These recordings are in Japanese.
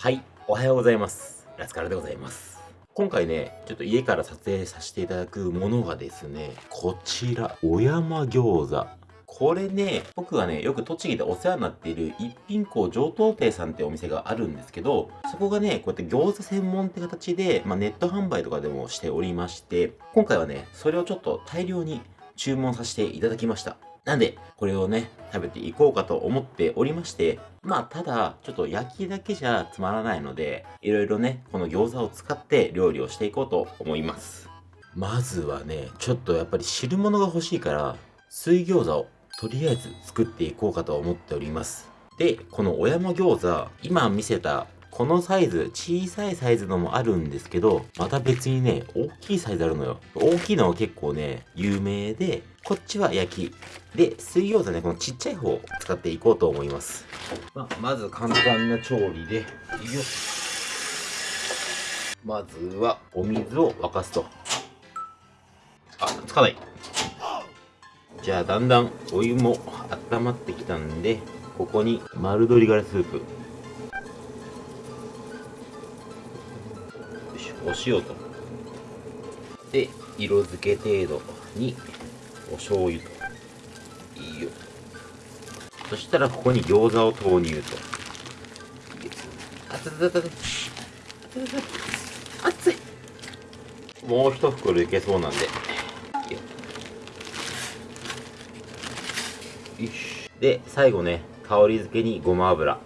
はい、おはようございます。ラスカルでございます。今回ね、ちょっと家から撮影させていただくものがですね、こちら、小山餃子。これね、僕がね、よく栃木でお世話になっている一品校上等亭さんってお店があるんですけど、そこがね、こうやって餃子専門って形で、まあ、ネット販売とかでもしておりまして、今回はね、それをちょっと大量に注文させていただきました。なんで、これをね、食べていこうかと思っておりまして、まあ、ただ、ちょっと焼きだけじゃつまらないので、いろいろね、この餃子を使って料理をしていこうと思います。まずはね、ちょっとやっぱり汁物が欲しいから、水餃子をとりあえず作っていこうかと思っております。で、この小山餃子、今見せたこのサイズ、小さいサイズのもあるんですけど、また別にね、大きいサイズあるのよ。大きいのは結構ね、有名で、こっちは焼き。で、水餃子ね、このちっちゃい方を使っていこうと思います。ままず簡単な調理で、まずはお水を沸かすと。あ、つかない。じゃあだんだんお湯も温まってきたんで、ここに丸鶏ガラスープ。お塩と。で、色付け程度にお醤油と。いいよ。そしたらここに餃子を投入と。あつつつつ熱いもう一袋いけそうなんで。いいよよしで、最後ね、香り付けにごま油。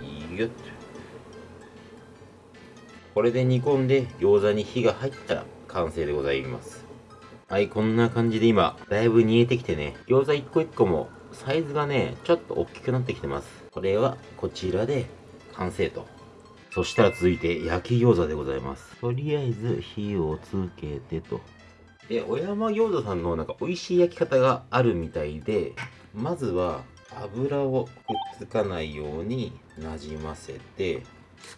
いいよ。これで煮込んで餃子に火が入ったら完成でございます。はい、こんな感じで今、だいぶ煮えてきてね、餃子一個一個もサイズがね、ちょっと大きくなってきてます。これはこちらで完成と。そしたら続いて焼き餃子でございます。とりあえず火をつけてと。で、小山餃子さんのなんか美味しい焼き方があるみたいで、まずは油をくっつかないようになじませて、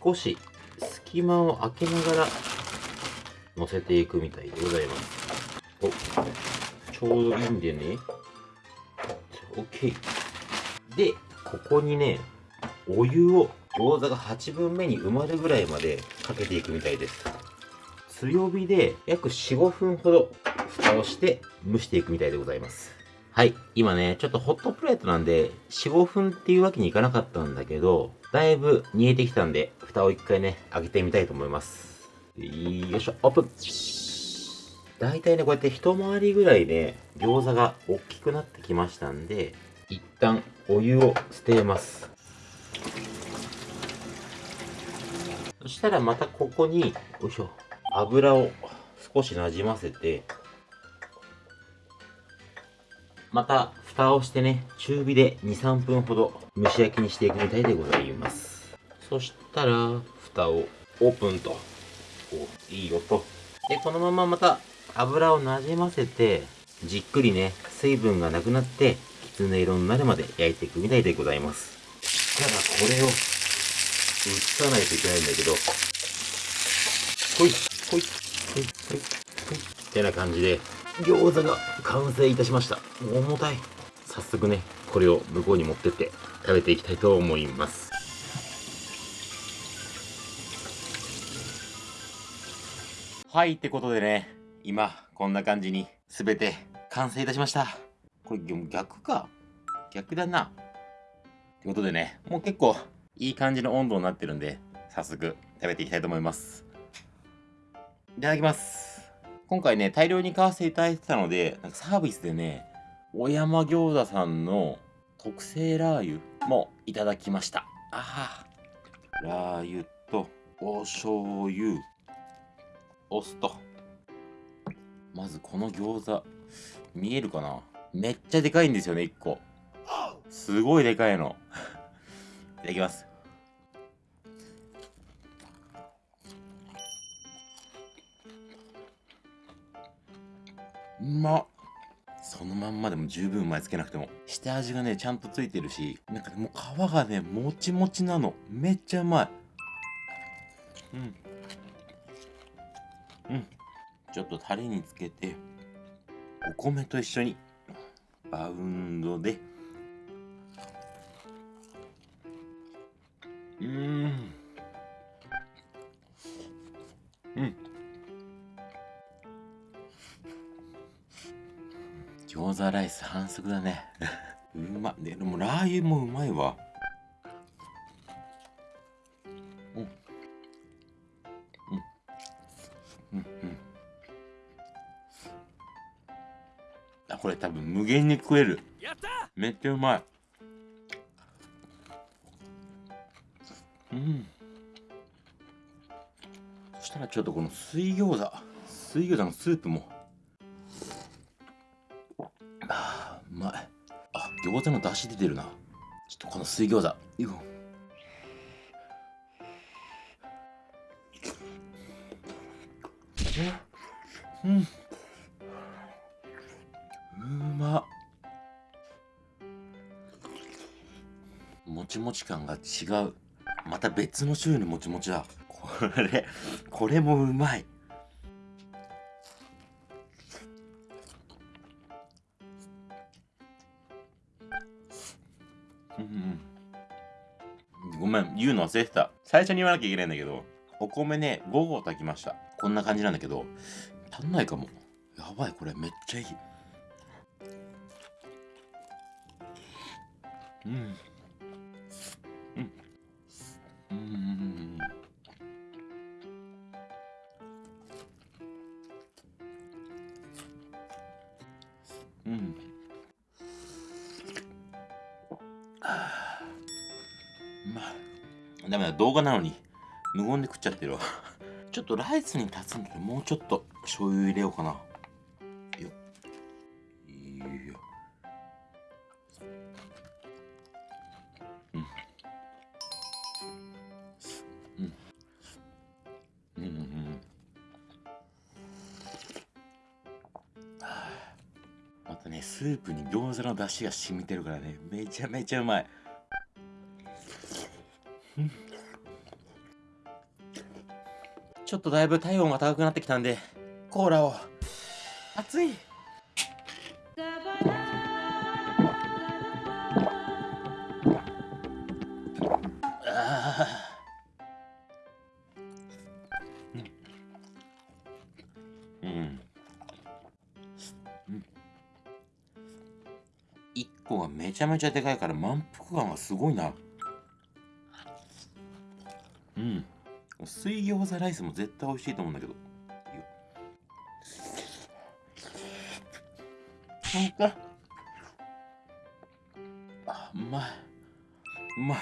少し隙間を空けながら乗せていくみたいでございます。お、ちょうどいいんでね。OK。で、ここにね、お湯を餃子が8分目に埋まるぐらいまでかけていくみたいです。強火で約4、5分ほど蓋をして蒸していくみたいでございます。はい。今ね、ちょっとホットプレートなんで、4、5分っていうわけにいかなかったんだけど、だいぶ煮えてきたんで、蓋を一回ね、開けてみたいと思います。よいしょ、オープンだいたいね、こうやって一回りぐらいね、餃子が大きくなってきましたんで、一旦お湯を捨てます。そしたらまたここに、よいしょ、油を少しなじませて、また蓋をしてね、中火で2、3分ほど蒸し焼きにしていくみたいでございます。そしたら、蓋をオープンと。お、いい音。で、このまままた油をなじませて、じっくりね、水分がなくなって、きつね色になるまで焼いていくみたいでございます。ただこれを、移さないといけないんだけど、ほい、ほい、ほい、ほい、ほい。ってな感じで、餃子が完成いたしました。重たい。早速ね、これを向こうに持ってって食べていきたいと思います。はい、ってことでね、今、こんな感じに全て完成いたしました。これ逆か。逆だな。ってことでね、もう結構いい感じの温度になってるんで、早速食べていきたいと思います。いただきます。今回ね、大量に買わせていただいてたので、なんかサービスでね、小山餃子さんの特製ラー油もいただきました。ああ。ラー油とお醤油、お酢と。まずこの餃子、見えるかな？めっちゃでかいんですよね、1個。すごいでかいの。いただきます。うまっそのまんまでも十分うまいつけなくても下味がねちゃんとついてるしなんかもう皮がねもちもちなのめっちゃうまいうんちょっとタレにつけてお米と一緒にバウンドで。うん。うん。餃子ライス反則だね。うまでもラー油もうまいわ。食える。めっちゃうまい。うん。そしたらちょっとこの水餃子。水餃子のスープも。あーうまい。あ餃子の出汁出てるな。ちょっとこの水餃子。ようんちもち感が違う。また別の種類のもちもちだ。これこれもうまい。ごめん言うの忘れてた。最初に言わなきゃいけないんだけどお米ね5合炊きました。こんな感じなんだけど足んないかも。やばいこれめっちゃいい。うん。うん。あーうまいダメだ動画なのに。無言で食っちゃってるわ。ちょっとライスに立つんでもうちょっと醤油入れようかな。スープに餃子の出汁が染みてるからね。めちゃめちゃうまい。ちょっとだいぶ体温が高くなってきたんでコーラを。熱い。個がめちゃめちゃでかいから満腹感がすごいな。うん。水餃子ライスも絶対美味しいと思うんだけど。いいよなんかあうまい。うまい。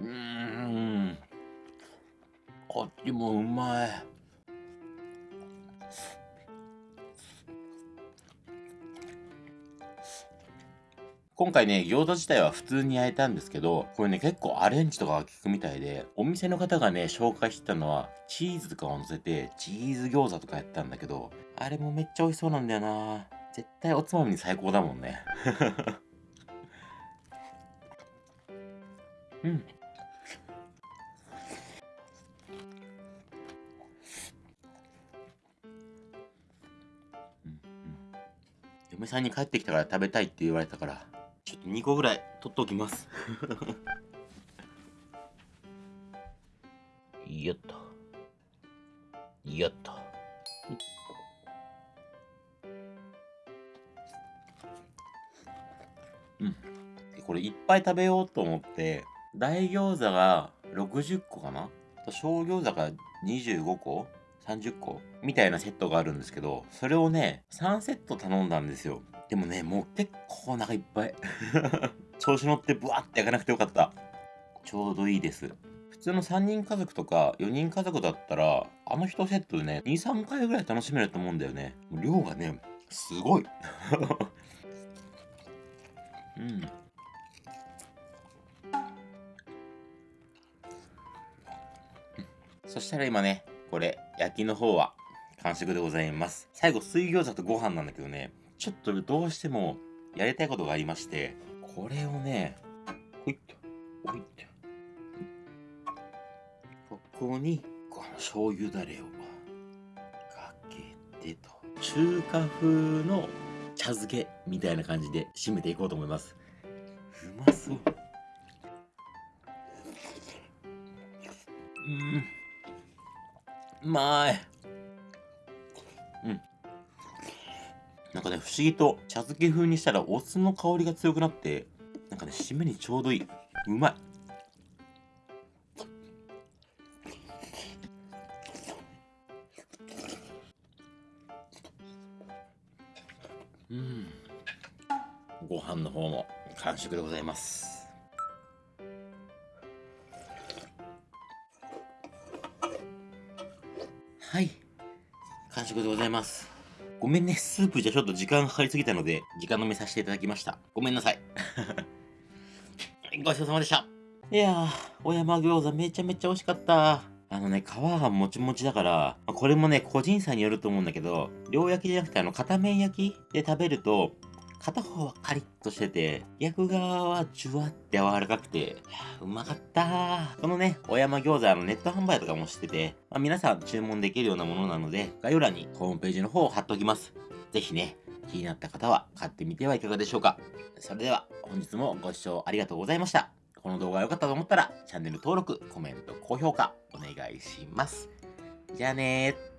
うん。こっちもうまい。今回ね、餃子自体は普通に焼いたんですけど、これね、結構アレンジとかが効くみたいで、お店の方がね、紹介してたのは、チーズとかを乗せて、チーズ餃子とかやったんだけど、あれもめっちゃ美味しそうなんだよな絶対おつまみに最高だもんね。うん。うんうん嫁さんに帰ってきたから食べたいって言われたからちょっと2個ぐらい取っておきます。よっとよっとうん。でこれいっぱい食べようと思って大餃子が60個かな？小餃子が25個？30個？みたいなセットがあるんですけど、それをね、3セット頼んだんですよ。でもね、もう結構お腹いっぱい。調子乗ってブワって焼かなくてよかった。ちょうどいいです。普通の3人家族とか4人家族だったら、あの1セットでね、2、3回ぐらい楽しめると思うんだよね。量がね、すごい。うん。そしたら今ね、これ、焼きの方は完食でございます。最後、水餃子とご飯なんだけどね、ちょっとどうしてもやりたいことがありまして、これをね、ほいっと、ほいっと。ここに、この醤油だれをかけてと。中華風の茶漬けみたいな感じで締めていこうと思います。うまそう。うん。うまい。なんかね、不思議と茶漬け風にしたらお酢の香りが強くなって、なんかね、締めにちょうどいい。うまい。うん。ご飯の方も完食でございます。はい。完食でございます。ごめんね、スープじゃちょっと時間かかりすぎたので、時間飲みさせていただきました。ごめんなさい。ごちそうさまでした。いやー、小山餃子めちゃめちゃ美味しかった。あのね、皮がもちもちだから、これもね、個人差によると思うんだけど、両焼きじゃなくてあの、片面焼きで食べると、片方はカリッとしてて、逆側はジュワって柔らかくて、うまかったこのね、小山餃子のネット販売とかもしてて、まあ、皆さん注文できるようなものなので、概要欄にホームページの方を貼っておきます。ぜひね、気になった方は買ってみてはいかがでしょうか。それでは、本日もご視聴ありがとうございました。この動画が良かったと思ったら、チャンネル登録、コメント、高評価、お願いします。じゃあねー。